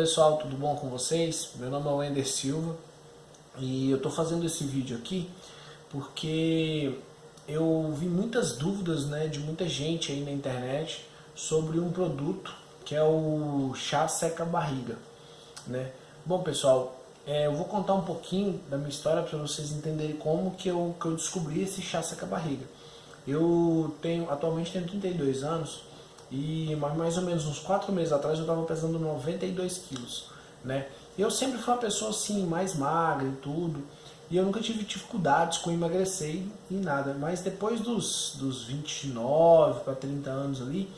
pessoal, tudo bom com vocês? Meu nome é Wender Silva e eu estou fazendo esse vídeo aqui porque eu vi muitas dúvidas né, de muita gente aí na internet sobre um produto que é o chá seca barriga. Né? Bom pessoal, é, eu vou contar um pouquinho da minha história para vocês entenderem como que eu, que eu descobri esse chá seca barriga. Eu tenho, atualmente tenho 32 anos e mais ou menos uns 4 meses atrás eu estava pesando 92 quilos. Né? Eu sempre fui uma pessoa assim, mais magra e tudo, e eu nunca tive dificuldades com emagrecer e nada. Mas depois dos, dos 29 para 30 anos ali,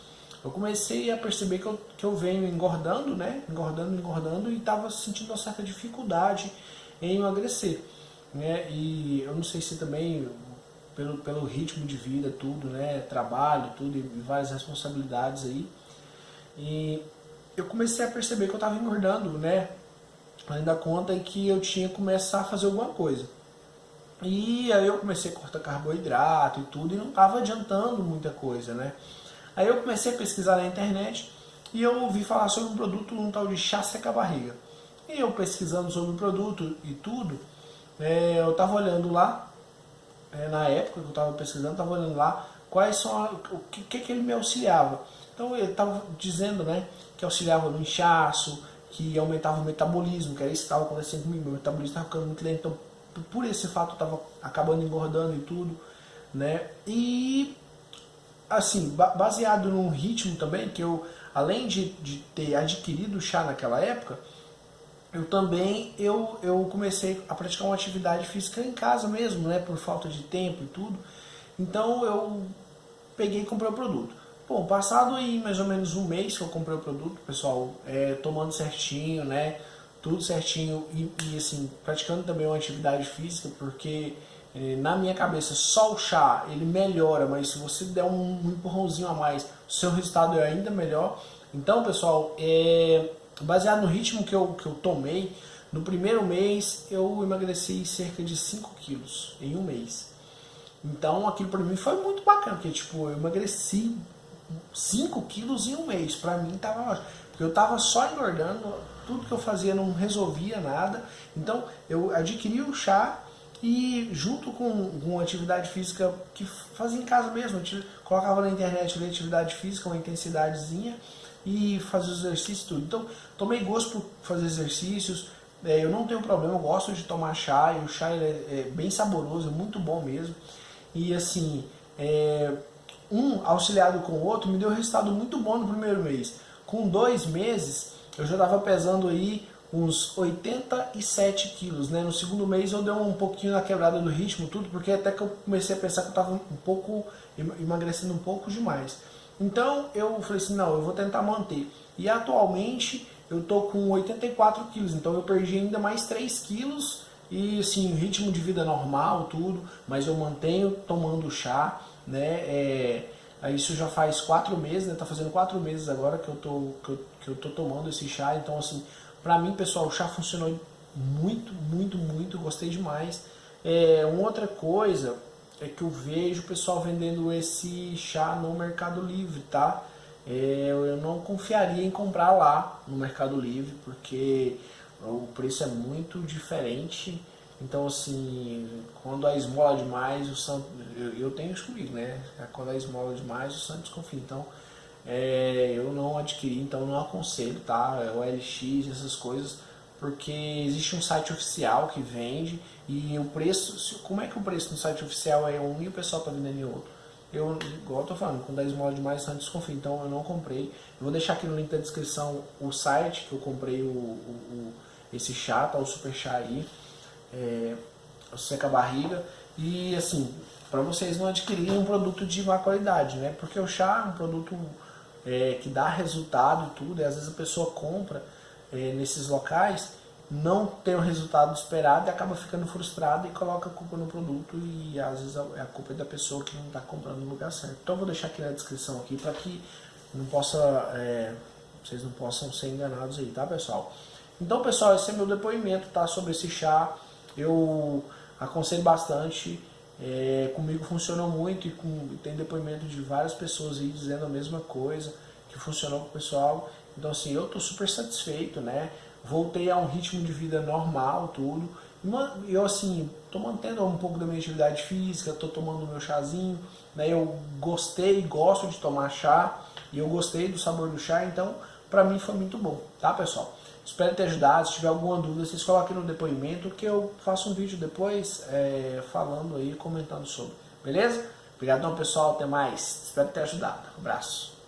eu comecei a perceber que eu, que eu venho engordando, né? Engordando, engordando e estava sentindo uma certa dificuldade em emagrecer. Né? E eu não sei se também pelo, pelo ritmo de vida, tudo, né? Trabalho, tudo e várias responsabilidades aí. E eu comecei a perceber que eu estava engordando, né? Além da conta que eu tinha que começar a fazer alguma coisa. E aí eu comecei a cortar carboidrato e tudo e não estava adiantando muita coisa, né? Aí eu comecei a pesquisar na internet e eu ouvi falar sobre um produto, um tal de chá seca-barriga. E eu pesquisando sobre o produto e tudo, é, eu estava olhando lá, é, na época que eu estava pesquisando, estava olhando lá quais são, a, o que, que, que ele me auxiliava. Então ele estava dizendo né, que auxiliava no inchaço, que aumentava o metabolismo, que era isso que estava acontecendo comigo, meu metabolismo estava ficando muito lento, então por esse fato eu estava acabando engordando e tudo, né? E assim, baseado num ritmo também, que eu, além de, de ter adquirido o chá naquela época, eu também eu, eu comecei a praticar uma atividade física em casa mesmo, né, por falta de tempo e tudo. Então eu peguei e comprei o produto. Bom, passado aí mais ou menos um mês que eu comprei o produto, pessoal, é, tomando certinho, né, tudo certinho e, e assim, praticando também uma atividade física, porque é, na minha cabeça, só o chá ele melhora, mas se você der um empurrãozinho a mais, o seu resultado é ainda melhor. Então, pessoal, é, baseado no ritmo que eu, que eu tomei, no primeiro mês eu emagreci cerca de 5 quilos em um mês. Então, aquilo para mim foi muito bacana, porque tipo, eu emagreci 5 quilos em um mês. Para mim tava porque eu tava só engordando, tudo que eu fazia não resolvia nada. Então, eu adquiri o chá e junto com, com atividade física que fazia em casa mesmo, colocava na internet atividade física, uma intensidadezinha e fazia os exercícios tudo. Então, tomei gosto por fazer exercícios, é, eu não tenho problema, eu gosto de tomar chá, e o chá é, é, bem saboroso, é muito bom mesmo. E assim, é, um auxiliado com o outro me deu um resultado muito bom no primeiro mês. Com dois meses, eu já estava pesando aí uns 87 quilos, né? No segundo mês eu dei um pouquinho na quebrada do ritmo, tudo, porque até que eu comecei a pensar que eu estava um pouco, emagrecendo um pouco demais. Então eu falei assim, não, eu vou tentar manter. E atualmente eu tô com 84 quilos, então eu perdi ainda mais 3 quilos e assim, ritmo de vida normal, tudo, mas eu mantenho tomando chá, né? É, isso já faz 4 meses, né? Tá fazendo 4 meses agora que eu, tô, que, eu, que eu tô tomando esse chá, então assim, Pra mim, pessoal, o chá funcionou muito, muito, muito, gostei demais. É, uma outra coisa é que eu vejo o pessoal vendendo esse chá no Mercado Livre, tá? É, eu não confiaria em comprar lá no Mercado Livre, porque o preço é muito diferente. Então, assim, quando a esmola demais, o santo. Eu, eu tenho isso comigo, né? Quando a esmola demais, o santo desconfia. Então, é, eu não adquiri, então não aconselho, tá? É o LX, essas coisas, porque existe um site oficial que vende e o preço, como é que o preço no site oficial é um e o pessoal tá vendendo em outro? Eu, igual eu tô falando, com 10 molas demais, não desconfio, então eu não comprei. Eu vou deixar aqui no link da descrição o site que eu comprei o, o, o esse chá, tá? O super chá aí, é, o seca barriga. E assim, para vocês não adquirirem um produto de má qualidade, né? Porque o chá é um produto é, que dá resultado e tudo, e às vezes a pessoa compra é, nesses locais, não tem o resultado esperado e acaba ficando frustrada e coloca a culpa no produto e às vezes a, a culpa é da pessoa que não está comprando no lugar certo. Então eu vou deixar aqui na descrição aqui para que não possa, é, vocês não possam ser enganados aí, tá pessoal? Então pessoal, esse é meu depoimento tá, sobre esse chá, eu aconselho bastante, é, comigo funcionou muito e com, tem depoimento de várias pessoas aí dizendo a mesma coisa, que funcionou com o pessoal. Então assim, eu tô super satisfeito, né? Voltei a um ritmo de vida normal, tudo. Eu assim, tô mantendo um pouco da minha atividade física, tô tomando meu chazinho, né? Eu gostei, gosto de tomar chá, e eu gostei do sabor do chá, então para mim foi muito bom, tá pessoal? Espero ter ajudado, se tiver alguma dúvida, vocês coloquem no depoimento que eu faço um vídeo depois é, falando aí, comentando sobre, beleza? Obrigadão pessoal, até mais, espero ter ajudado, um abraço.